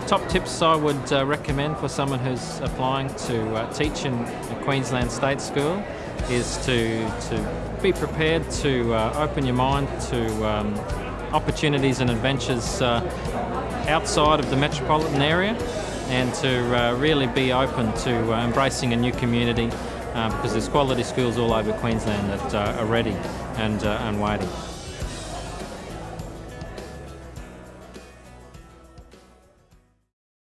The top tips I would uh, recommend for someone who's applying to uh, teach in a Queensland State School is to, to be prepared to uh, open your mind to um, opportunities and adventures uh, outside of the metropolitan area and to uh, really be open to uh, embracing a new community because there's quality schools all over Queensland that are ready and, and waiting.